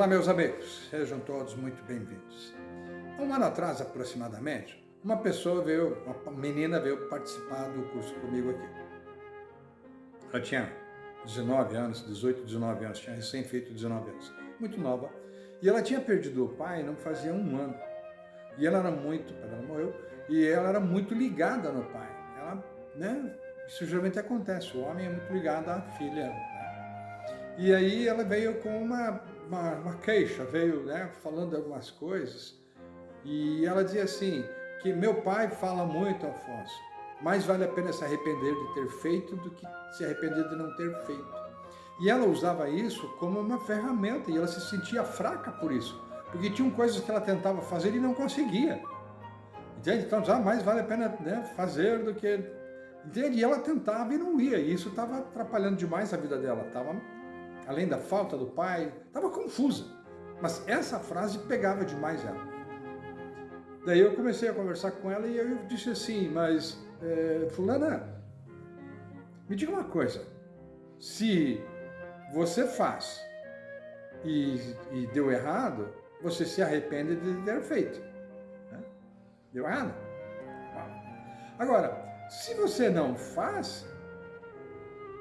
Olá, meus amigos, sejam todos muito bem-vindos. Um ano atrás, aproximadamente, uma pessoa veio, uma menina veio participar do curso comigo aqui. Ela tinha 19 anos, 18, 19 anos, tinha recém feito 19 anos, muito nova. E ela tinha perdido o pai não fazia um ano. E ela era muito, ela morreu, e ela era muito ligada no pai. Ela, né, isso geralmente acontece, o homem é muito ligado à filha. Né? E aí ela veio com uma uma, uma queixa, veio né, falando algumas coisas, e ela dizia assim, que meu pai fala muito, Afonso, mais vale a pena se arrepender de ter feito do que se arrepender de não ter feito. E ela usava isso como uma ferramenta, e ela se sentia fraca por isso, porque tinham coisas que ela tentava fazer e não conseguia. Entende? Então, já mais vale a pena né, fazer do que... Entende? E ela tentava e não ia, e isso estava atrapalhando demais a vida dela, estava além da falta do pai, estava confusa. Mas essa frase pegava demais ela. Daí eu comecei a conversar com ela e eu disse assim, mas é, fulana, me diga uma coisa, se você faz e, e deu errado, você se arrepende de ter feito. Né? Deu errado? Agora, se você não faz,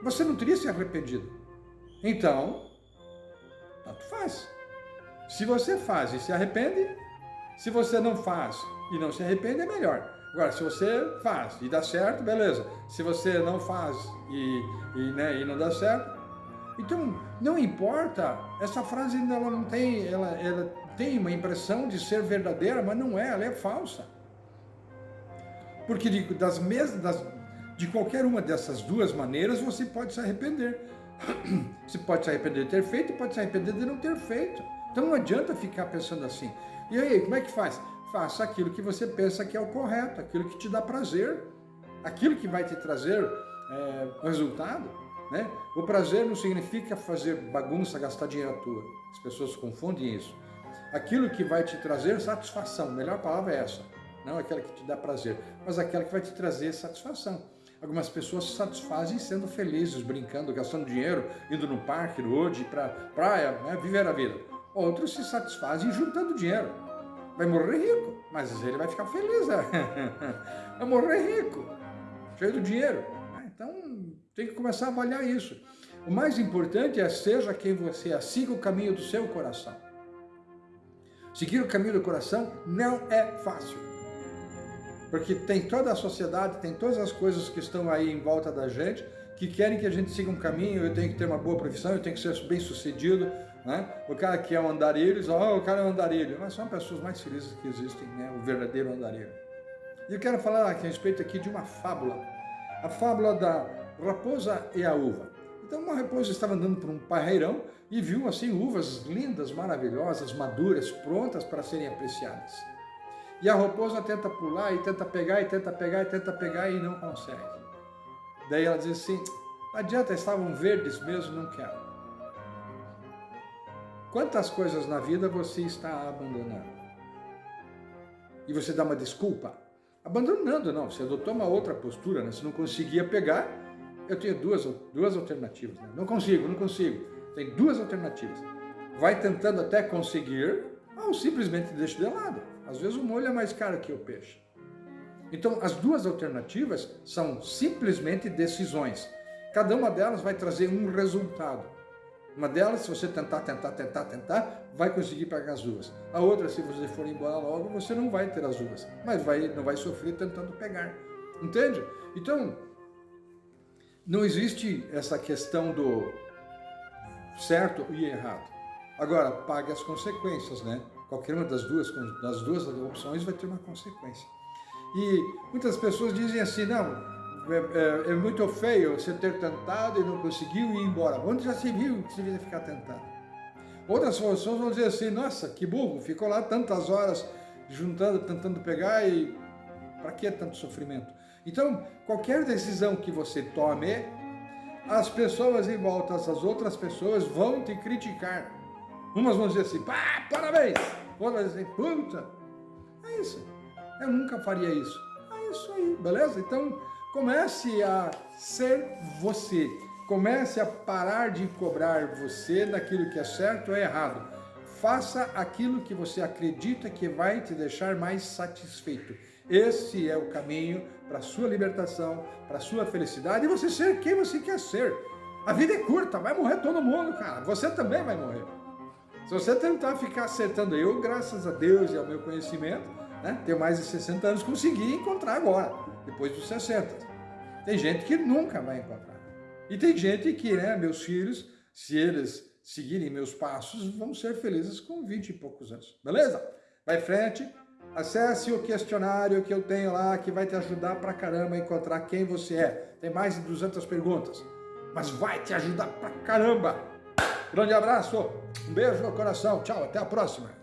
você não teria se arrependido. Então, tanto faz. Se você faz e se arrepende, se você não faz e não se arrepende, é melhor. Agora, se você faz e dá certo, beleza. Se você não faz e, e, né, e não dá certo, então não importa. Essa frase ela não tem, ela, ela tem uma impressão de ser verdadeira, mas não é, ela é falsa. Porque de, das mesmas, das, de qualquer uma dessas duas maneiras você pode se arrepender. Você pode se arrepender de ter feito pode se arrepender de não ter feito. Então não adianta ficar pensando assim. E aí, como é que faz? Faça aquilo que você pensa que é o correto, aquilo que te dá prazer, aquilo que vai te trazer é, resultado. Né? O prazer não significa fazer bagunça, gastar dinheiro à toa. As pessoas confundem isso. Aquilo que vai te trazer satisfação, a melhor palavra é essa. Não aquela que te dá prazer, mas aquela que vai te trazer satisfação. Algumas pessoas se satisfazem sendo felizes, brincando, gastando dinheiro, indo no parque, hoje, para praia, né, viver a vida. Outros se satisfazem juntando dinheiro. Vai morrer rico, mas ele vai ficar feliz. Né? Vai morrer rico, cheio do dinheiro. Né? Então, tem que começar a avaliar isso. O mais importante é seja quem você é, siga o caminho do seu coração. Seguir o caminho do coração não é fácil. Porque tem toda a sociedade, tem todas as coisas que estão aí em volta da gente, que querem que a gente siga um caminho, eu tenho que ter uma boa profissão, eu tenho que ser bem sucedido, né? O cara que é um andarilho, diz, oh, o cara é um andarilho. Mas são pessoas mais felizes que existem, né? O verdadeiro andarilho. E eu quero falar a respeito aqui de uma fábula. A fábula da raposa e a uva. Então uma raposa estava andando por um parreirão e viu assim uvas lindas, maravilhosas, maduras, prontas para serem apreciadas. E a raposa tenta pular, e tenta pegar, e tenta pegar, e tenta pegar, e não consegue. Daí ela diz assim, não adianta, estavam verdes mesmo, não quero. Quantas coisas na vida você está abandonando? E você dá uma desculpa? Abandonando, não, você adotou uma outra postura, né? Se não conseguia pegar, eu tenho duas, duas alternativas. Né? Não consigo, não consigo. Tem duas alternativas. Vai tentando até conseguir, ou simplesmente deixa de lado. Às vezes o molho é mais caro que o peixe. Então, as duas alternativas são simplesmente decisões. Cada uma delas vai trazer um resultado. Uma delas, se você tentar, tentar, tentar, tentar, vai conseguir pegar as uvas. A outra, se você for embora logo, você não vai ter as uvas, mas vai, não vai sofrer tentando pegar. Entende? Então, não existe essa questão do certo e errado. Agora, pague as consequências, né? Qualquer uma das duas, das duas opções vai ter uma consequência. E muitas pessoas dizem assim, não, é, é, é, muito feio você ter tentado e não conseguiu ir embora. Onde já se viu que você devia ficar tentando? Outras pessoas vão dizer assim, nossa, que burro, ficou lá tantas horas juntando, tentando pegar e para que tanto sofrimento? Então, qualquer decisão que você tome, as pessoas em volta, as outras pessoas vão te criticar. Umas vão dizer assim, pá, parabéns. Vão dizer puta. É isso. Eu nunca faria isso. É isso aí, beleza? Então, comece a ser você. Comece a parar de cobrar você daquilo que é certo ou errado. Faça aquilo que você acredita que vai te deixar mais satisfeito. Esse é o caminho para a sua libertação, para a sua felicidade e você ser quem você quer ser. A vida é curta, vai morrer todo mundo, cara. Você também vai morrer. Se você tentar ficar acertando, eu, graças a Deus e ao meu conhecimento, né, tenho mais de 60 anos, consegui encontrar agora, depois dos 60. Tem gente que nunca vai encontrar. E tem gente que, né, meus filhos, se eles seguirem meus passos, vão ser felizes com 20 e poucos anos. Beleza? Vai em frente, acesse o questionário que eu tenho lá, que vai te ajudar pra caramba a encontrar quem você é. Tem mais de 200 perguntas, mas vai te ajudar pra caramba. Grande abraço, um beijo no coração, tchau, até a próxima.